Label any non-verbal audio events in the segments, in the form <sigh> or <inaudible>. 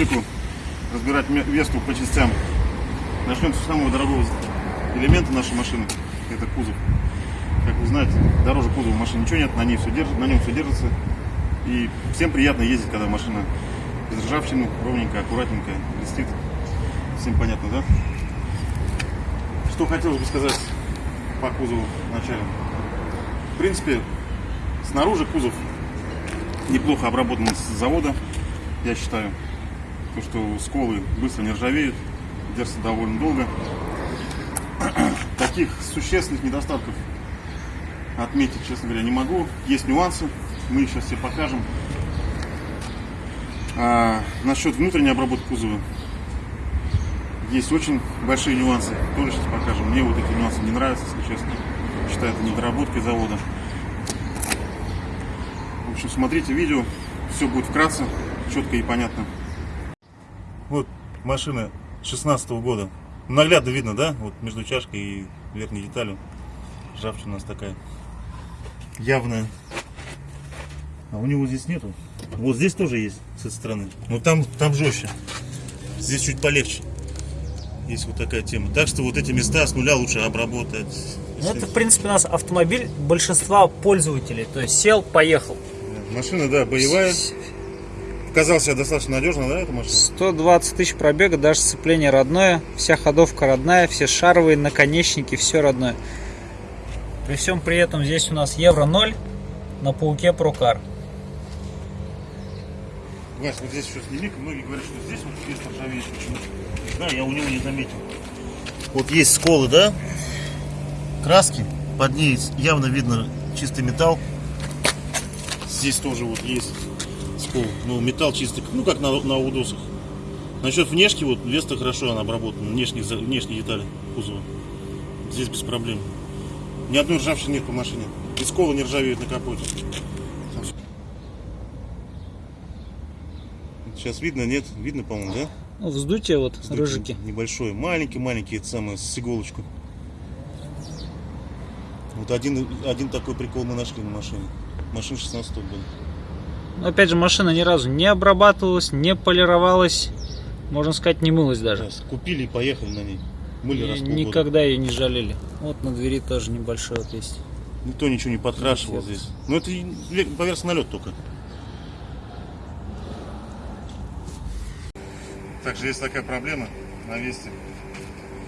рубрику разбирать Весту по частям. Начнем с самого дорогого элемента нашей машины. Это кузов. Как вы знаете, дороже кузова машины ничего нет, на, ней все держит, на нем все держится. И всем приятно ездить, когда машина без ржавчины, ровненькая, аккуратненькая, блестит. Всем понятно, да? Что хотелось бы сказать по кузову вначале. В принципе, снаружи кузов неплохо обработан с завода, я считаю. То, что сколы быстро не ржавеют, держатся довольно долго. <clears throat> Таких существенных недостатков отметить, честно говоря, не могу. Есть нюансы, мы их сейчас все покажем. А, насчет внутренней обработки кузова есть очень большие нюансы. Тоже сейчас покажем. Мне вот эти нюансы не нравятся, если честно. Считаю, это недоработкой завода. В общем, смотрите видео, все будет вкратце, четко и понятно. Вот машина 16 года. Наглядно видно, да? Вот между чашкой и верхней деталью. Ржавчина у нас такая явная. А у него здесь нету. Вот здесь тоже есть с этой стороны. Но там, там жестче. Здесь чуть полегче. Есть вот такая тема. Так что вот эти места с нуля лучше обработать. Ну, это, в принципе, у нас автомобиль большинства пользователей. То есть сел, поехал. Машина, да, боевая. Показалась себя достаточно надежно, да, эта машина? 120 тысяч пробега, даже сцепление родное, вся ходовка родная, все шаровые наконечники, все родное. При всем при этом здесь у нас евро 0 на пауке Прокар. Вась, вот здесь еще сними многие говорят, что здесь вот есть ржавеет почему-то. Знаю, я у него не заметил. Вот есть сколы, да? Краски. Под ней явно видно чистый металл. Здесь тоже вот есть скол. Ну, металл чистый, ну как на, на удосах. Насчет внешки, вот Веста хорошо она обработана, внешние, внешние детали кузова. Здесь без проблем. Ни одной ржавчины нет по машине. И сколы не ржавеют на капоте. Сейчас видно, нет? Видно, по-моему, да? Ну, вздутие вот, рыжики. Небольшой, маленький-маленький, это самое, с иголочку. Вот один, один такой прикол мы нашли на машине. Машина 16 года. Но опять же, машина ни разу не обрабатывалась, не полировалась, можно сказать, не мылась даже. Сейчас купили и поехали на ней. Мыли раз И никогда ее не жалели. Вот на двери тоже небольшой вот есть. Никто ничего не подкрашивал здесь. Ну это поверх налет только. Также есть такая проблема на Весте.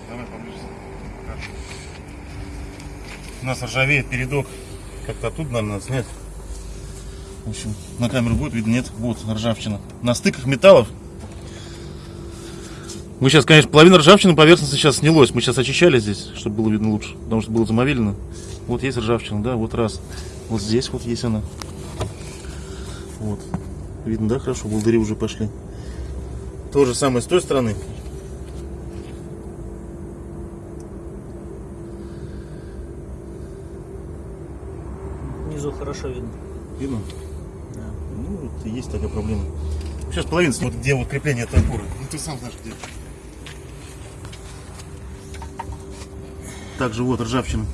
Давай поближе покажу. У нас ржавеет передок. Как-то оттуда, наверное, надо снять. В общем, на камеру будет видно, нет? Вот ржавчина. На стыках металлов. Мы сейчас, конечно, половина ржавчины поверхности сейчас снялось. Мы сейчас очищали здесь, чтобы было видно лучше. Потому что было замовелено. Вот есть ржавчина, да, вот раз. Вот здесь вот есть она. Вот. Видно, да, хорошо, волдыри уже пошли. То же самое с той стороны. Внизу хорошо видно. Видно? Да. Ну, вот и есть такая проблема. Сейчас половина, вот где вот крепление этой опоры. Ну, ты сам знаешь, где. Также вот ржавчина.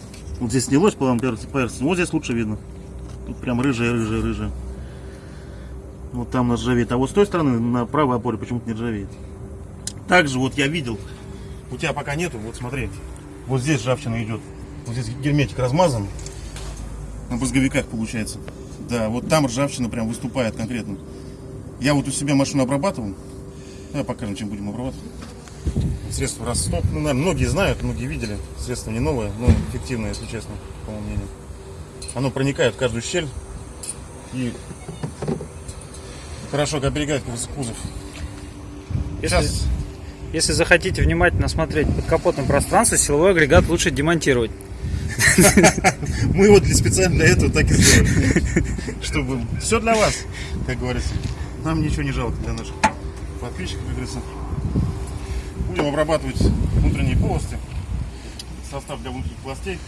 Вот здесь снялось, по-моему, поверхность. Вот здесь лучше видно. Тут прям рыжая, рыжая, рыжая. Вот там нас ржавеет. А вот с той стороны, на правой опоре, почему-то не ржавеет. Также вот я видел, у тебя пока нету, вот смотри, вот здесь ржавчина идет. Вот здесь герметик размазан. На брызговиках получается. Да, вот там ржавчина прям выступает конкретно. Я вот у себя машину обрабатывал. Давай покажем, чем будем обрабатывать. Средство Росток. Ну, наверное, многие знают, многие видели. Средство не новое, но эффективное, если честно, по моему мнению. Оно проникает в каждую щель и хорошо оберегает кузов. Сейчас Если захотите внимательно смотреть под капотным пространство, силовой агрегат лучше демонтировать. <laughs> мы для, специально для этого так и сделали. Чтобы все для вас, как говорится. Нам ничего не жалко для наших подписчиков, как говорится. Будем обрабатывать внутренние полости. Состав для внутренних пластей.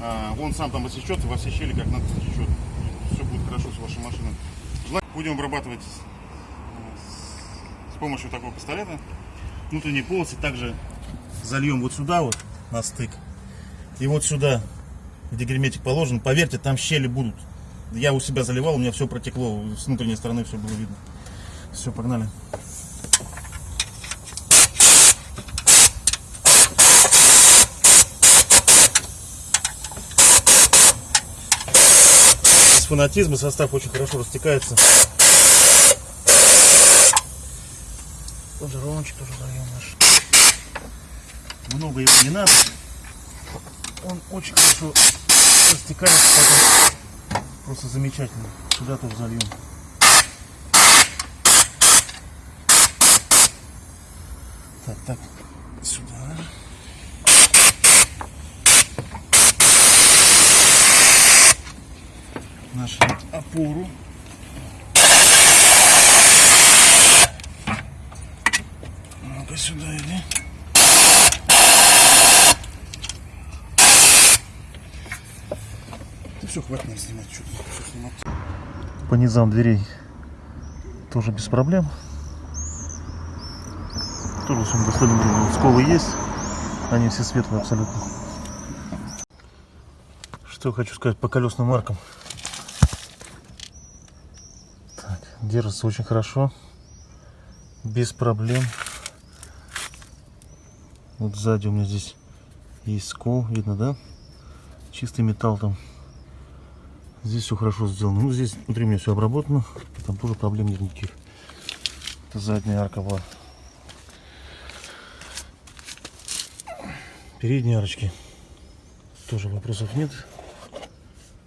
А, он сам там осечет, во все щели как надо стечет. Все будет хорошо с вашей машиной. Будем обрабатывать с- помощью такого пистолета. Внутренние полосы также зальем вот сюда вот на стык. И вот сюда, где герметик положен, поверьте, там щели будут. Я у себя заливал, у меня все протекло, с внутренней стороны все было видно. Все, погнали. Без фанатизма состав очень хорошо растекается. Лонжерончик тоже даем наш. Много его не надо. Он очень хорошо растекается, потом просто замечательно. Сюда тоже зальем. Так, так, сюда. Нашу опору. Ну-ка сюда иди. Все, хватит нам снимать, что снимать. По низам дверей тоже без проблем. Тоже все достаточно сколы есть. Они все светлые абсолютно. Что хочу сказать по колесным маркам. Так, держится очень хорошо. Без проблем. Вот сзади у меня здесь есть скол, видно, да? Чистый металл там. Здесь все хорошо сделано. Ну, здесь внутри у меня все обработано. Там тоже проблем нет никаких. Это задняя арка была. Передние арочки. Тоже вопросов нет.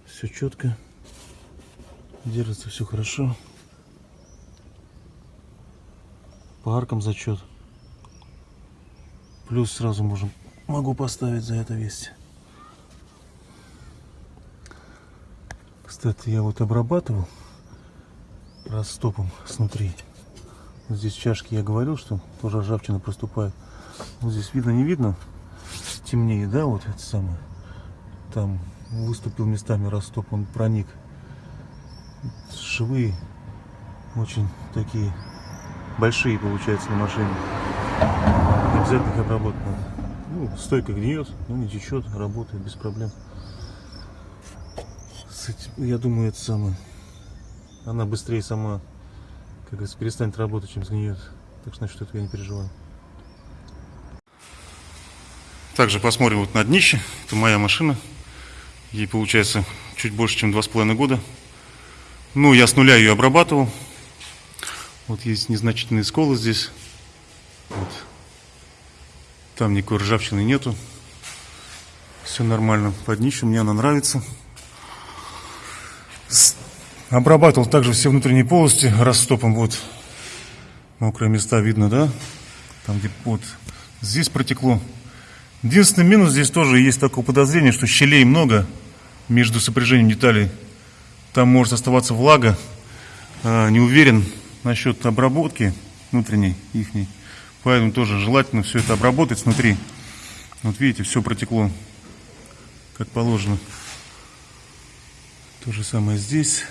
Все четко. Держится все хорошо. По аркам зачет. Плюс сразу можем, могу поставить за это Кстати, я вот обрабатывал растопом снутри. Вот здесь чашки я говорил, что тоже ржавчина проступает. Вот здесь видно, не видно. Темнее, да, вот это самое. Там выступил местами растоп, он проник. Швы очень такие большие получается на машине. Обязательно их обработать надо. Ну, стойка гниет, но не течет, работает без проблем. Этим, я думаю, это самое. Она быстрее сама, как говорится, перестанет работать, чем сгниет. Так что насчет этого я не переживаю. Также посмотрим вот на днище. Это моя машина. Ей получается чуть больше, чем два с половиной года. Ну, я с нуля ее обрабатывал. Вот есть незначительные сколы здесь. Вот. Там никакой ржавчины нету. Все нормально. Под днищем мне она нравится. Обрабатывал также все внутренние полости растопом. Вот мокрые места видно, да? Там где вот здесь протекло. Единственный минус здесь тоже есть такое подозрение, что щелей много между сопряжением деталей. Там может оставаться влага. А, Не уверен насчет обработки внутренней ихней. Поэтому тоже желательно все это обработать снутри. Вот видите, все протекло как положено. То же самое здесь.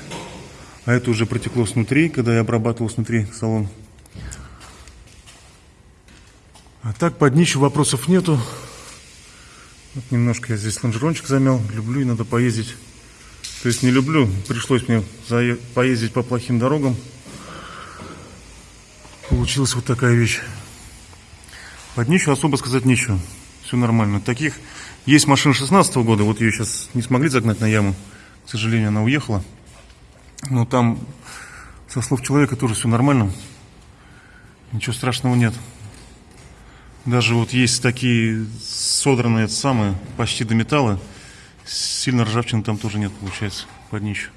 А это уже протекло снутри, когда я обрабатывал снутри салон. А так по днищу вопросов нету. Вот немножко я здесь лонжерончик замял. Люблю, и надо поездить. То есть не люблю, пришлось мне поездить по плохим дорогам. Получилась вот такая вещь. Под днищу особо сказать нечего. Все нормально. Таких есть машина 16 года. Вот ее сейчас не смогли загнать на яму. К сожалению, она уехала. Но там, со слов человека, тоже все нормально. Ничего страшного нет. Даже вот есть такие содранные самые, почти до металла. Сильно ржавчины там тоже нет, получается, под днищу.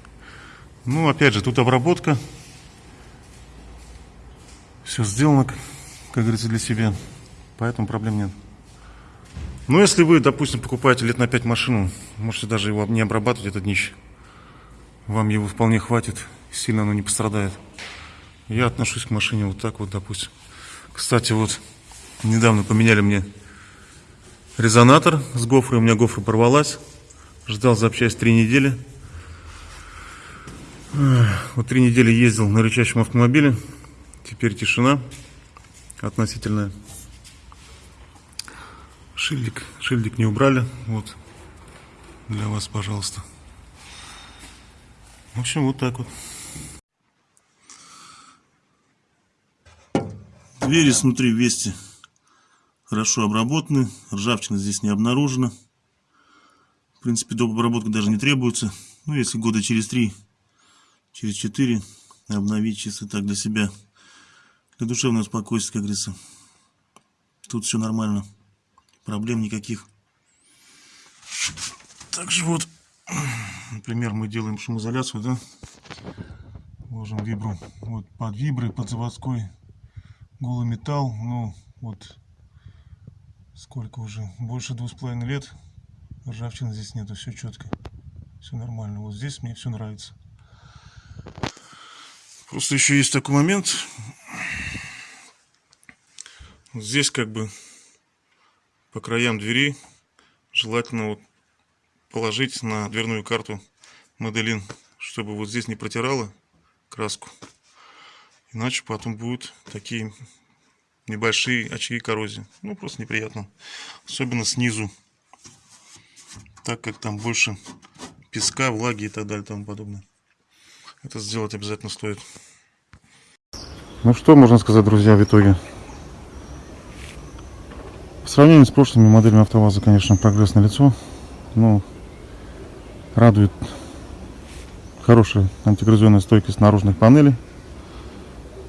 Ну, опять же, тут обработка. Все сделано, как говорится, для себя. Поэтому проблем нет. Но если вы, допустим, покупаете лет на 5 машину, можете даже его не обрабатывать, это днище. Вам его вполне хватит, сильно оно не пострадает. Я отношусь к машине вот так вот, допустим. Кстати, вот недавно поменяли мне резонатор с гофрой. У меня гофра порвалась. Ждал запчасть три недели. Вот три недели ездил на рычащем автомобиле. Теперь тишина относительная. Шильдик, шильдик не убрали. Вот для вас, пожалуйста. В общем, вот так вот. Двери снутри вести хорошо обработаны, ржавчина здесь не обнаружена. В принципе, доп. обработка даже не требуется. Ну, если года через три, через четыре обновить чисто так для себя. Для душевного спокойствия, как говорится. Тут все нормально. Проблем никаких. Также вот, например, мы делаем шумоизоляцию, да? Ложим вибру вот под вибры, под заводской голый металл. Ну, вот сколько уже? Больше двух с половиной лет. Ржавчины здесь нету, все четко. Все нормально. Вот здесь мне все нравится. Просто еще есть такой момент. Здесь как бы по краям двери желательно вот положить на дверную карту Моделин, чтобы вот здесь не протирало краску. Иначе потом будут такие небольшие очаги коррозии. Ну, просто неприятно. Особенно снизу. Так как там больше песка, влаги и так далее и тому подобное. Это сделать обязательно стоит. Ну что можно сказать, друзья, в итоге? В сравнении с прошлыми моделями АвтоВАЗа, конечно, прогресс налицо. Ну, радует хорошая антигрызенная стойкость наружных панелей.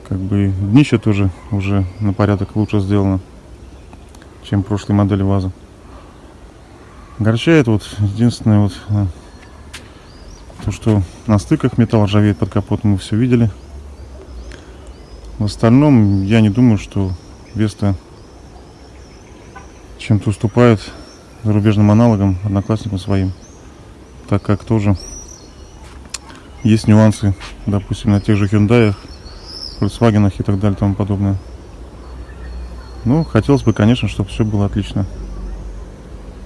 Как бы днище тоже уже на порядок лучше сделано, чем прошлые модели ВАЗа. Огорчает вот единственное вот э, то, что на стыках металл ржавеет под капотом, мы все видели. В остальном, я не думаю, что Веста чем-то уступает зарубежным аналогам, одноклассникам своим. Так как тоже есть нюансы, допустим, на тех же Hyundai, Volkswagen и так далее и тому подобное. Ну, хотелось бы, конечно, чтобы все было отлично.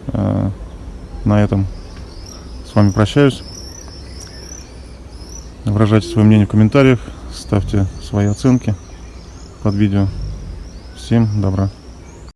А, На этом с вами прощаюсь. Выражайте свое мнение в комментариях, ставьте свои оценки под видео. Всем добра.